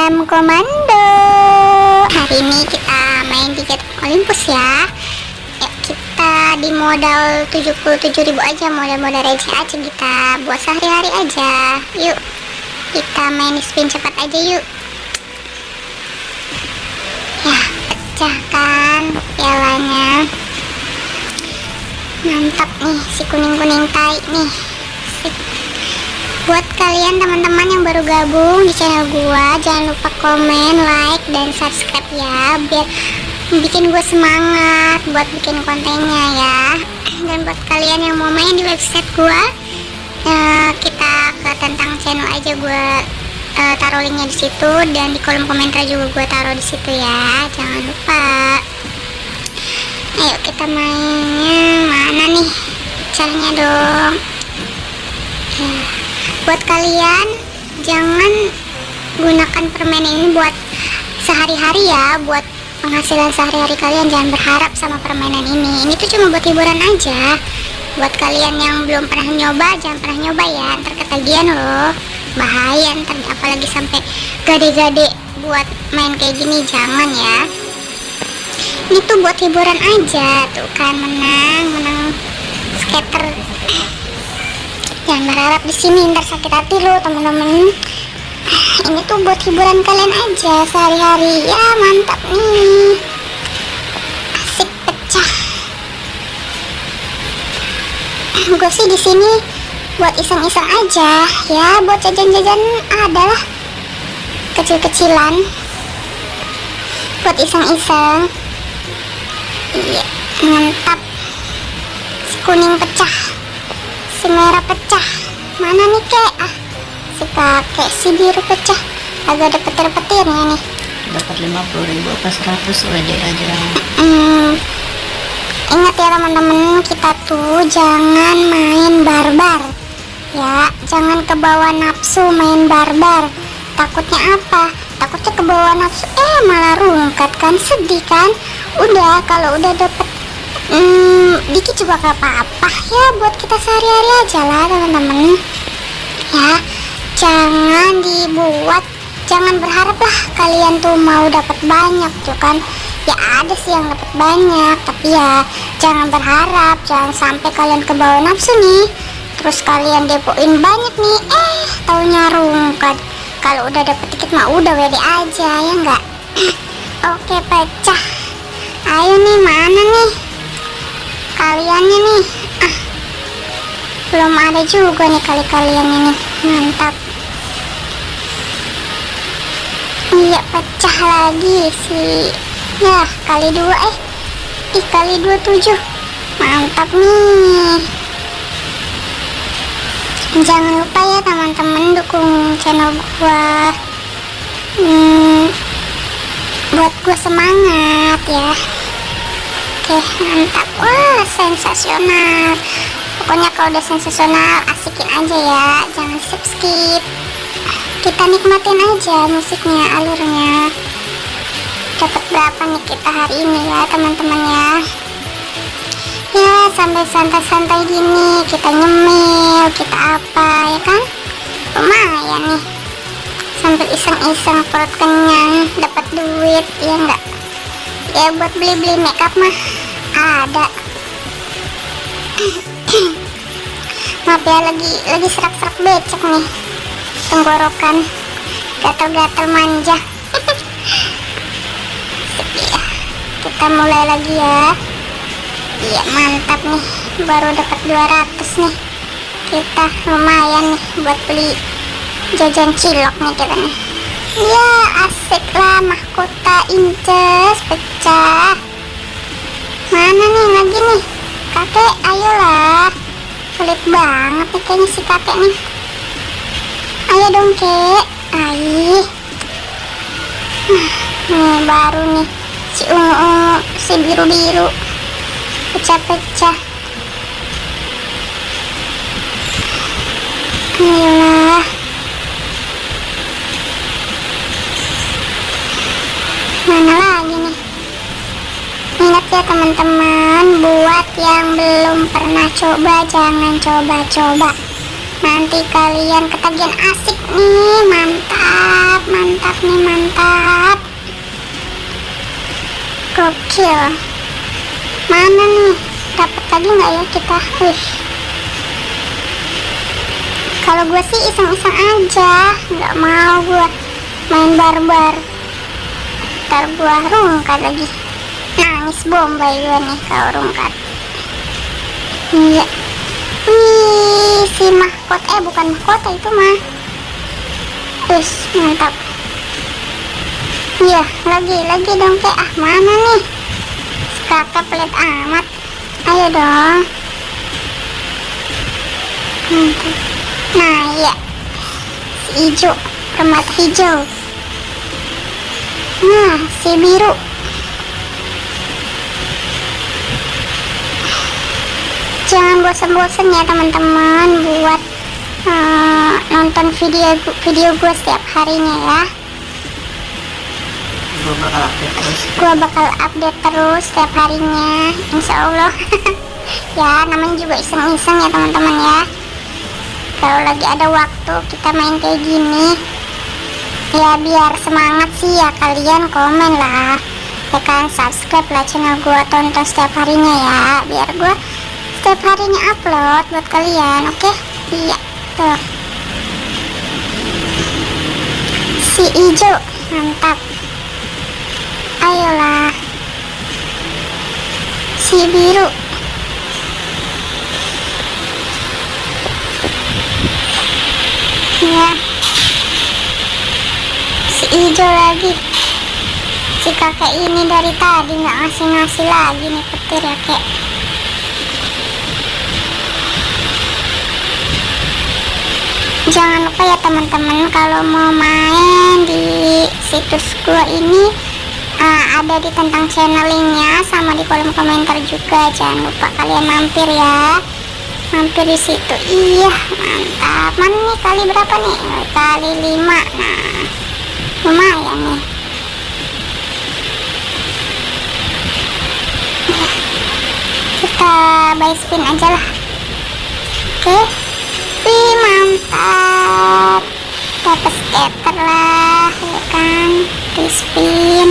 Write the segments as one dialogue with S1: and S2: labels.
S1: Salam komando. Hari ini kita main di Get Olympus ya. Ya kita di modal 77.000 aja Modal-modal receh aja kita Buat sehari-hari aja. Yuk Kita main spin cepat aja yuk. Ya pecah kan Pialanya. Mantap nih Si kuning-kuning tai nih kalian teman-teman yang baru gabung di channel gua jangan lupa komen like dan subscribe ya biar bikin gue semangat buat bikin kontennya ya. Dan buat kalian yang mau main di website gua uh, kita ke tentang channel aja gua uh, taruh linknya di situ dan di kolom komentar juga gua taruh di situ ya jangan lupa. Ayo kita mainnya mana nih caranya dong? Ya buat kalian jangan gunakan permen ini buat sehari-hari ya. Buat penghasilan sehari-hari kalian jangan berharap sama permainan ini. Ini tuh cuma buat hiburan aja. Buat kalian yang belum pernah nyoba jangan pernah nyoba ya. Ntar ketagihan loh. Bahaya ntar apalagi sampai gade-gade buat main kayak gini jangan ya. Ini tuh buat hiburan aja. Tuh kan menang menang. Skater jangan berharap di sini ntar sakit hati lo teman-teman ini tuh buat hiburan kalian aja sehari-hari. Ya mantap nih. Asik pecah. Gue sih di sini buat iseng-iseng aja. Ya buat jajan-jajan adalah kecil-kecilan. Buat iseng-iseng. Iya mantap. Si kuning pecah si merah pecah. Mana nih kek? Ah si kakek si biru pecah. Agak ada petir-petirnya nih.
S2: Dapat 50 ribu apa 100 WD aja
S1: ingat ya teman-teman kita tuh jangan main barbar. Ya jangan kebawa nafsu main barbar. Takutnya apa? Takutnya kebawa nafsu. Eh malah rungkat kan? Sedih kan? Udah kalau udah dapet hmm, dikit juga gak apa-apa ya buat kita sehari-hari aja lah teman-teman ya jangan dibuat jangan berharap lah kalian tuh mau dapat banyak tuh kan? Ya ada sih yang dapat banyak tapi ya jangan berharap jangan sampai kalian ke bawah nafsu nih. Terus kalian depoin banyak nih eh taunya rungkat. Kalau udah dapet dikit mah udah WD aja ya enggak oke pecah. Ayo nih mana nih kaliannya nih ah. Belum ada juga nih kali kalian ini. Mantap. Iya pecah lagi sih ya kali dua eh. Ih kali dua tujuh. Mantap nih. Jangan lupa ya teman-teman dukung channel gua. Hmm, buat gua semangat ya mantap wah sensasional. Pokoknya kalau udah sensasional asikin aja ya. Jangan skip skip kita nikmatin aja musiknya alurnya. Dapat berapa nih kita hari ini ya teman-teman ya? Ya sampai santai-santai gini kita nyemil kita apa ya kan? Lumayan nih. Sambil iseng-iseng perut kenyang dapat duit ya enggak ya buat beli-beli makeup mah ada. Maaf ya lagi lagi serak-serak becek nih. Tenggorokan. Gatal-gatal manja. Ya. Kita mulai lagi ya. Iya mantap nih. Baru dapat 200 nih. Kita lumayan nih buat beli jajan cilok nih kita nih. Ya asik lah mahkota inces pecah mana nih lagi nih kakek ayolah pelit banget nih kayaknya si kakek nih. Ayo dong kek. Ayo nih baru nih. Si ungu-ungu si biru-biru. Pecah-pecah. Ayolah mana belum pernah coba jangan coba-coba. Nanti kalian ketagihan asik nih mantap mantap nih mantap. Gokil. Mana nih? Dapat lagi nggak ya kita? Wih. kalau gue sih iseng-iseng aja nggak mau gue main barbar. Ntar gue rungkat lagi. Nangis bombay gue nih kalau rungkat iya. Wih si mahkota eh bukan mahkota itu mah. Terus mantap. Iya lagi lagi dong kayak ah mana nih? Kakak pelit amat. Ayo dong. Nah iya. Si hijau permata hijau. Nah si biru jangan bosan-bosan ya teman-teman buat uh, nonton video video gue setiap harinya ya.
S2: Gue bakal update terus.
S1: Gue bakal update terus setiap harinya insya Allah. Ya namanya juga iseng-iseng ya teman-teman ya. Kalau lagi ada waktu kita main kayak gini ya biar semangat sih ya kalian komen lah. Ya kan subscribe lah channel gue tonton setiap harinya ya biar gue setiap harinya upload buat kalian oke? Iya tuh si hijau mantap. Ayolah. Si biru. Ya si hijau lagi. Si kakek ini dari tadi nggak ngasih-ngasih lagi nih petir ya kek jangan lupa ya teman-teman kalau mau main di situs gua ini uh, ada di tentang channel linknya sama di kolom komentar juga. Jangan lupa kalian mampir ya. Mampir di situ. Iya mantap. Mana nih kali berapa nih? Kali 5 nah lumayan nih. Kita buy spin aja lah. Oke. Wih mantap dapat scatter lah ya kan? Spin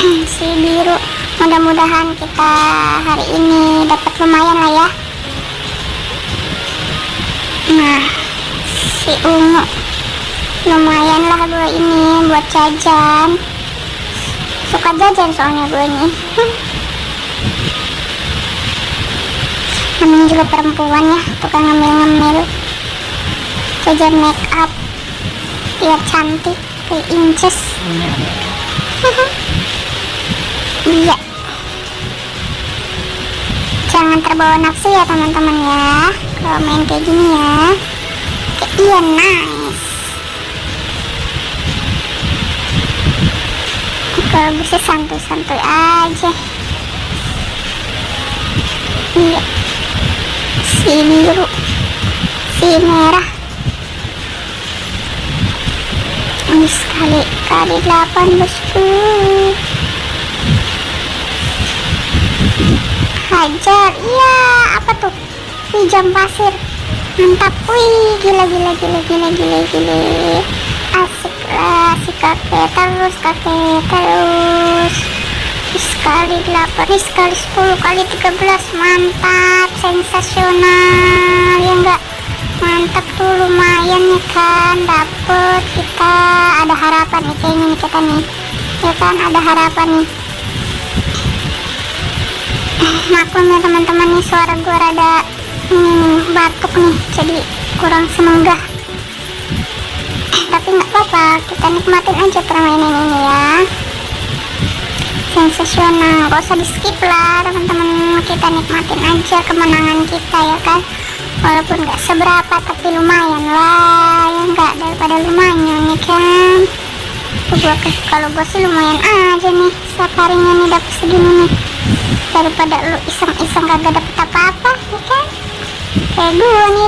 S1: si biru. Mudah-mudahan kita hari ini dapat lumayan lah ya. Nah si ungu. Lumayan lah gue ini buat jajan. Suka jajan soalnya gue ini namanya juga perempuan ya tukang ngambil-ngambil jajan make up biar cantik kayak inces. Iya. Jangan terbawa nafsu ya teman-teman ya. Kalau main kayak gini ya. Kayak iya nice. Kalau bisa santuy-santuy aja. Iya si biru si merah. Ini sekali kali 8 bosku. Hajar iya apa tuh? Jam pasir. Mantap. Wih gila gila gila gila gila gila. Asik lah si kakek terus kakek terus sekali 8 nih sekali 10 kali 13 mantap sensasional ya enggak? Mantap tuh lumayan nih kan? Dapet kita. Ada harapan nih kayaknya nih kita nih. Ya kan ada harapan nih. Maklum ya teman-teman nih suara gue rada nih batuk nih. Jadi kurang semenggah tapi nggak apa-apa kita nikmatin aja permainan ini ya sensasional gak usah di skip lah teman-teman. Kita nikmatin aja kemenangan kita ya kan? Walaupun nggak seberapa tapi lumayan lah ya nggak? Daripada lumayan nih kan? Gua kalau gue sih lumayan aja nih setiap harinya nih dapet segini nih. Daripada lu iseng-iseng kagak dapet apa-apa ya kan? Kayak gue nih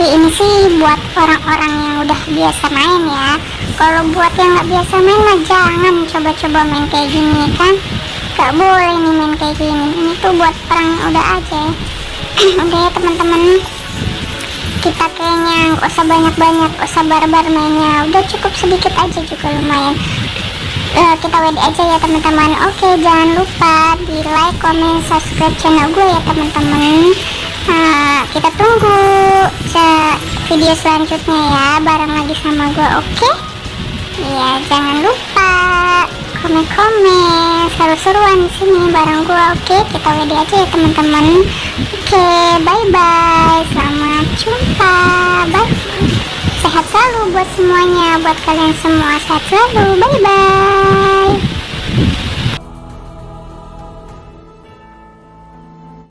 S1: tapi ini sih buat orang-orang yang udah biasa main ya. Kalau buat yang nggak biasa main mah jangan coba-coba main kayak gini kan? Gak boleh nih main kayak gini. Ini tuh buat orang yang udah aja. Udah ya teman-teman. Kita kayaknya nggak usah banyak-banyak usah barbar mainnya. Udah cukup sedikit aja juga lumayan. Eh, kita WD aja ya teman-teman. Oke jangan lupa di like comment subscribe channel gue ya teman-teman Nah, kita tunggu video selanjutnya ya bareng lagi sama gue oke? Iya jangan lupa komen-komen seru-seruan di sini bareng gue oke? Kita WD aja ya teman-teman. Oke bye bye selamat jumpa bye. Sehat selalu buat semuanya buat kalian semua sehat selalu bye bye